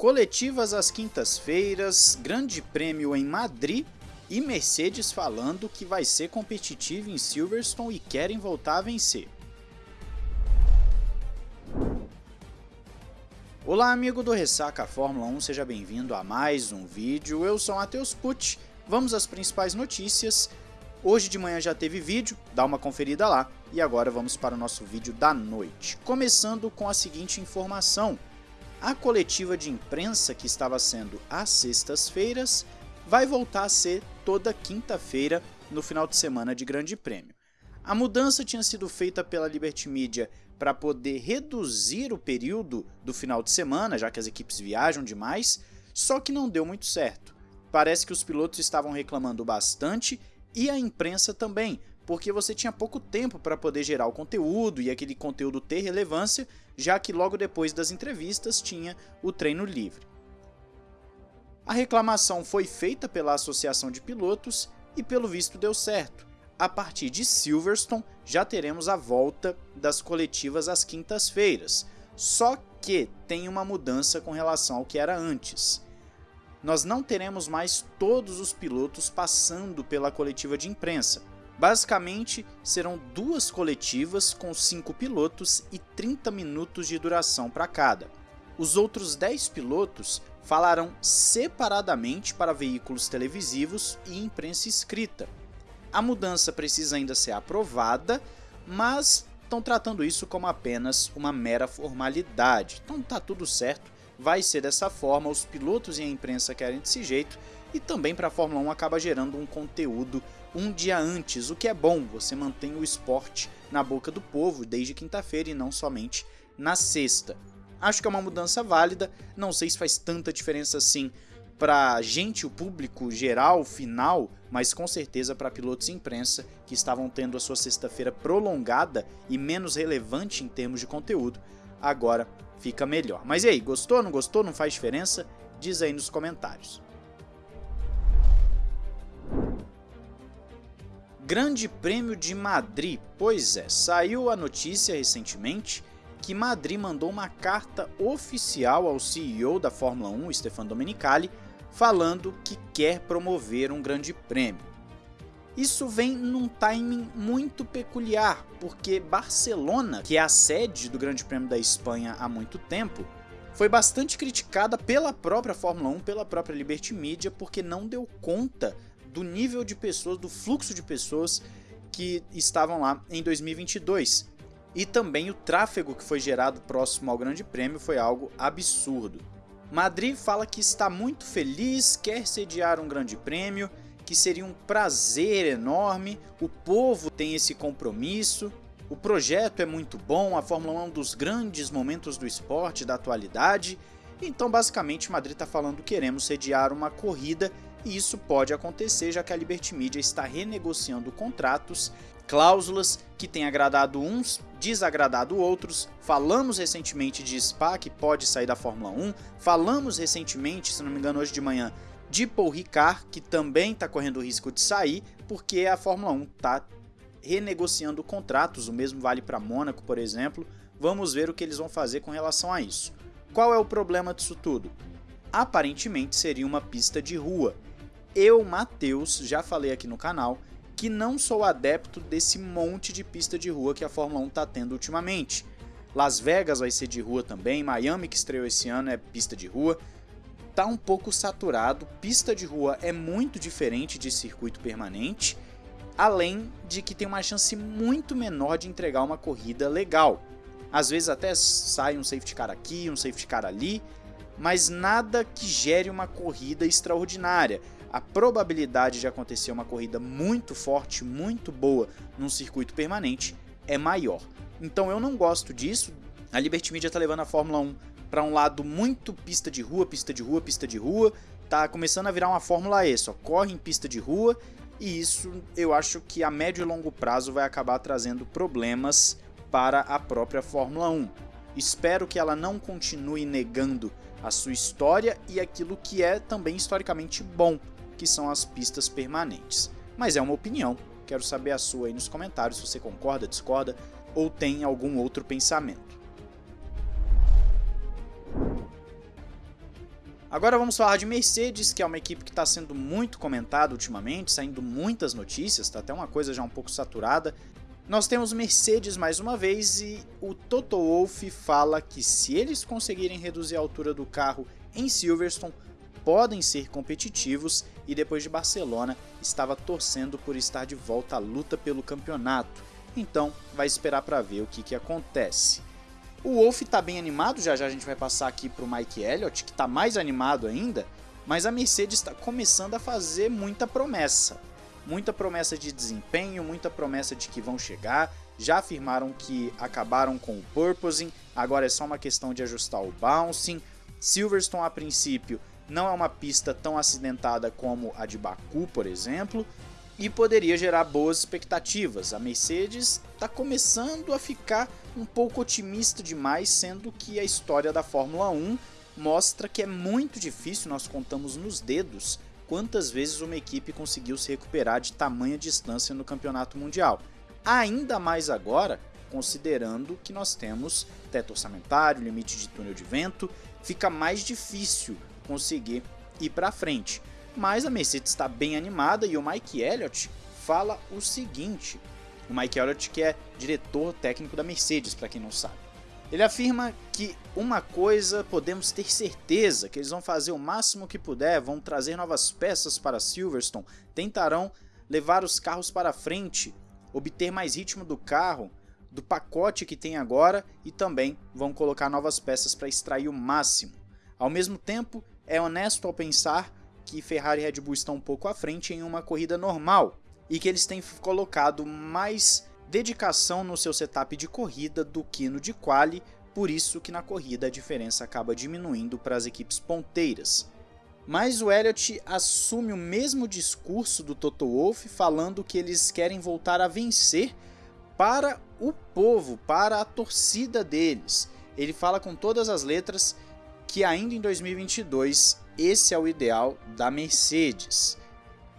Coletivas às quintas-feiras, Grande Prêmio em Madrid e Mercedes falando que vai ser competitivo em Silverstone e querem voltar a vencer. Olá amigo do Ressaca Fórmula 1, seja bem-vindo a mais um vídeo, eu sou Matheus Pucci, vamos às principais notícias. Hoje de manhã já teve vídeo, dá uma conferida lá, e agora vamos para o nosso vídeo da noite. Começando com a seguinte informação, a coletiva de imprensa que estava sendo às sextas-feiras vai voltar a ser toda quinta-feira no final de semana de Grande Prêmio. A mudança tinha sido feita pela Liberty Media para poder reduzir o período do final de semana, já que as equipes viajam demais, só que não deu muito certo. Parece que os pilotos estavam reclamando bastante e a imprensa também, porque você tinha pouco tempo para poder gerar o conteúdo e aquele conteúdo ter relevância, já que logo depois das entrevistas tinha o treino livre. A reclamação foi feita pela Associação de Pilotos e pelo visto deu certo. A partir de Silverstone já teremos a volta das coletivas às quintas-feiras, só que tem uma mudança com relação ao que era antes. Nós não teremos mais todos os pilotos passando pela coletiva de imprensa. Basicamente, serão duas coletivas com 5 pilotos e 30 minutos de duração para cada. Os outros 10 pilotos falarão separadamente para veículos televisivos e imprensa escrita. A mudança precisa ainda ser aprovada, mas estão tratando isso como apenas uma mera formalidade. Então tá tudo certo, vai ser dessa forma, os pilotos e a imprensa querem desse jeito, e também para a Fórmula 1 acaba gerando um conteúdo um dia antes, o que é bom, você mantém o esporte na boca do povo desde quinta-feira e não somente na sexta. Acho que é uma mudança válida, não sei se faz tanta diferença assim para gente, o público geral, final, mas com certeza para pilotos e imprensa que estavam tendo a sua sexta-feira prolongada e menos relevante em termos de conteúdo, agora fica melhor. Mas e aí, gostou, não gostou, não faz diferença? Diz aí nos comentários. Grande Prêmio de Madrid, pois é, saiu a notícia recentemente que Madrid mandou uma carta oficial ao CEO da Fórmula 1, Stefano Domenicali, falando que quer promover um grande prêmio. Isso vem num timing muito peculiar, porque Barcelona, que é a sede do Grande Prêmio da Espanha há muito tempo, foi bastante criticada pela própria Fórmula 1, pela própria Liberty Media, porque não deu conta do nível de pessoas, do fluxo de pessoas que estavam lá em 2022. E também o tráfego que foi gerado próximo ao Grande Prêmio foi algo absurdo. Madrid fala que está muito feliz, quer sediar um Grande Prêmio, que seria um prazer enorme, o povo tem esse compromisso, o projeto é muito bom, a Fórmula 1 é um dos grandes momentos do esporte da atualidade, então basicamente Madrid está falando queremos sediar uma corrida e isso pode acontecer já que a Liberty Media está renegociando contratos cláusulas que têm agradado uns, desagradado outros. Falamos recentemente de Spa, que pode sair da Fórmula 1. Falamos recentemente, se não me engano hoje de manhã, de Paul Ricard, que também está correndo o risco de sair, porque a Fórmula 1 está renegociando contratos, o mesmo vale para Mônaco, por exemplo. Vamos ver o que eles vão fazer com relação a isso. Qual é o problema disso tudo? Aparentemente seria uma pista de rua. Eu, Matheus, já falei aqui no canal que não sou adepto desse monte de pista de rua que a Fórmula 1 está tendo ultimamente. Las Vegas vai ser de rua também, Miami que estreou esse ano é pista de rua. Tá um pouco saturado, pista de rua é muito diferente de circuito permanente, além de que tem uma chance muito menor de entregar uma corrida legal. Às vezes até sai um safety car aqui, um safety car ali, mas nada que gere uma corrida extraordinária a probabilidade de acontecer uma corrida muito forte, muito boa num circuito permanente é maior. Então eu não gosto disso. A Liberty Media está levando a Fórmula 1 para um lado muito pista de rua, pista de rua, pista de rua. Tá começando a virar uma Fórmula E, só corre em pista de rua. E isso eu acho que a médio e longo prazo vai acabar trazendo problemas para a própria Fórmula 1. Espero que ela não continue negando a sua história e aquilo que é também historicamente bom que são as pistas permanentes. Mas é uma opinião, quero saber a sua aí nos comentários se você concorda, discorda ou tem algum outro pensamento. Agora vamos falar de Mercedes, que é uma equipe que está sendo muito comentada ultimamente, saindo muitas notícias, está até uma coisa já um pouco saturada. Nós temos Mercedes mais uma vez e o Toto Wolff fala que se eles conseguirem reduzir a altura do carro em Silverstone, podem ser competitivos e depois de Barcelona estava torcendo por estar de volta à luta pelo campeonato. Então vai esperar para ver o que, que acontece. O Wolff está bem animado, já já a gente vai passar aqui para o Mike Elliott, que está mais animado ainda, mas a Mercedes está começando a fazer muita promessa. Muita promessa de desempenho, muita promessa de que vão chegar. Já afirmaram que acabaram com o purposing, agora é só uma questão de ajustar o bouncing. Silverstone, a princípio, não é uma pista tão acidentada como a de Baku, por exemplo, e poderia gerar boas expectativas. A Mercedes está começando a ficar um pouco otimista demais, sendo que a história da Fórmula 1 mostra que é muito difícil, nós contamos nos dedos, quantas vezes uma equipe conseguiu se recuperar de tamanha distância no campeonato mundial. Ainda mais agora, considerando que nós temos teto orçamentário, limite de túnel de vento, fica mais difícil conseguir ir para frente. Mas a Mercedes está bem animada e o Mike Elliott fala o seguinte: o Mike Elliott, que é diretor técnico da Mercedes, para quem não sabe. Ele afirma que uma coisa podemos ter certeza, que eles vão fazer o máximo que puder, vão trazer novas peças para Silverstone, tentarão levar os carros para frente, obter mais ritmo do carro, do pacote que tem agora e também vão colocar novas peças para extrair o máximo. Ao mesmo tempo, é honesto ao pensar que Ferrari e Red Bull estão um pouco à frente em uma corrida normal e que eles têm colocado mais dedicação no seu setup de corrida do que no de quali, por isso que na corrida a diferença acaba diminuindo para as equipes ponteiras. Mas o Elliott assume o mesmo discurso do Toto Wolff, falando que eles querem voltar a vencer para o povo, para a torcida deles. Ele fala com todas as letras que ainda em 2022 esse é o ideal da Mercedes.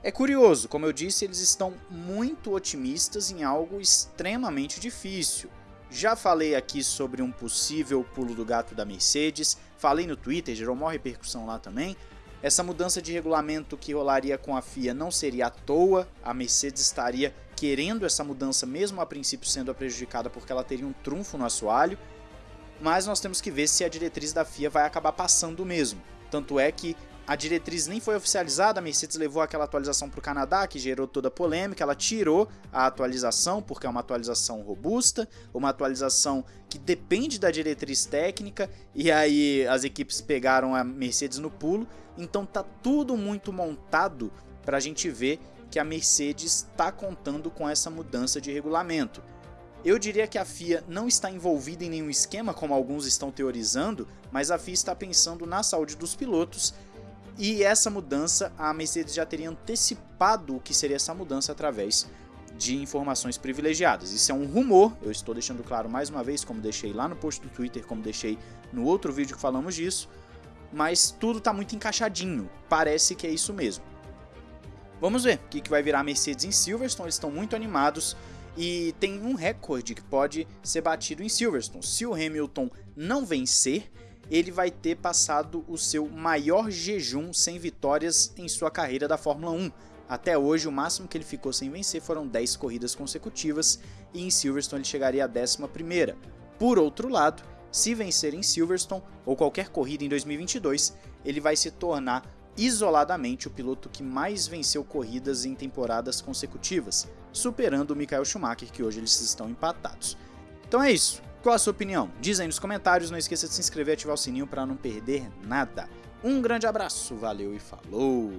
É curioso, como eu disse, eles estão muito otimistas em algo extremamente difícil. Já falei aqui sobre um possível pulo do gato da Mercedes, falei no Twitter, gerou maior repercussão lá também. Essa mudança de regulamento que rolaria com a FIA não seria à toa, a Mercedes estaria querendo essa mudança, mesmo a princípio sendo prejudicada porque ela teria um trunfo no assoalho, mas nós temos que ver se a diretriz da FIA vai acabar passando mesmo. Tanto é que a diretriz nem foi oficializada, a Mercedes levou aquela atualização para o Canadá, que gerou toda a polêmica, ela tirou a atualização, porque é uma atualização robusta, uma atualização que depende da diretriz técnica, e aí as equipes pegaram a Mercedes no pulo, então tá tudo muito montado para a gente ver que a Mercedes está contando com essa mudança de regulamento. Eu diria que a FIA não está envolvida em nenhum esquema, como alguns estão teorizando, mas a FIA está pensando na saúde dos pilotos e essa mudança, a Mercedes já teria antecipado o que seria essa mudança através de informações privilegiadas. Isso é um rumor, eu estou deixando claro mais uma vez, como deixei lá no post do Twitter, como deixei no outro vídeo que falamos disso, mas tudo está muito encaixadinho, parece que é isso mesmo. Vamos ver o que vai virar a Mercedes em Silverstone, eles estão muito animados, e tem um recorde que pode ser batido em Silverstone. Se o Hamilton não vencer, ele vai ter passado o seu maior jejum sem vitórias em sua carreira da Fórmula 1. Até hoje, o máximo que ele ficou sem vencer foram 10 corridas consecutivas e em Silverstone ele chegaria à 11. Por outro lado, se vencer em Silverstone ou qualquer corrida em 2022, ele vai se tornar isoladamente o piloto que mais venceu corridas em temporadas consecutivas, superando o Michael Schumacher, que hoje eles estão empatados. Então é isso. Qual a sua opinião? Diz aí nos comentários, não esqueça de se inscrever e ativar o sininho para não perder nada. Um grande abraço, valeu e falou!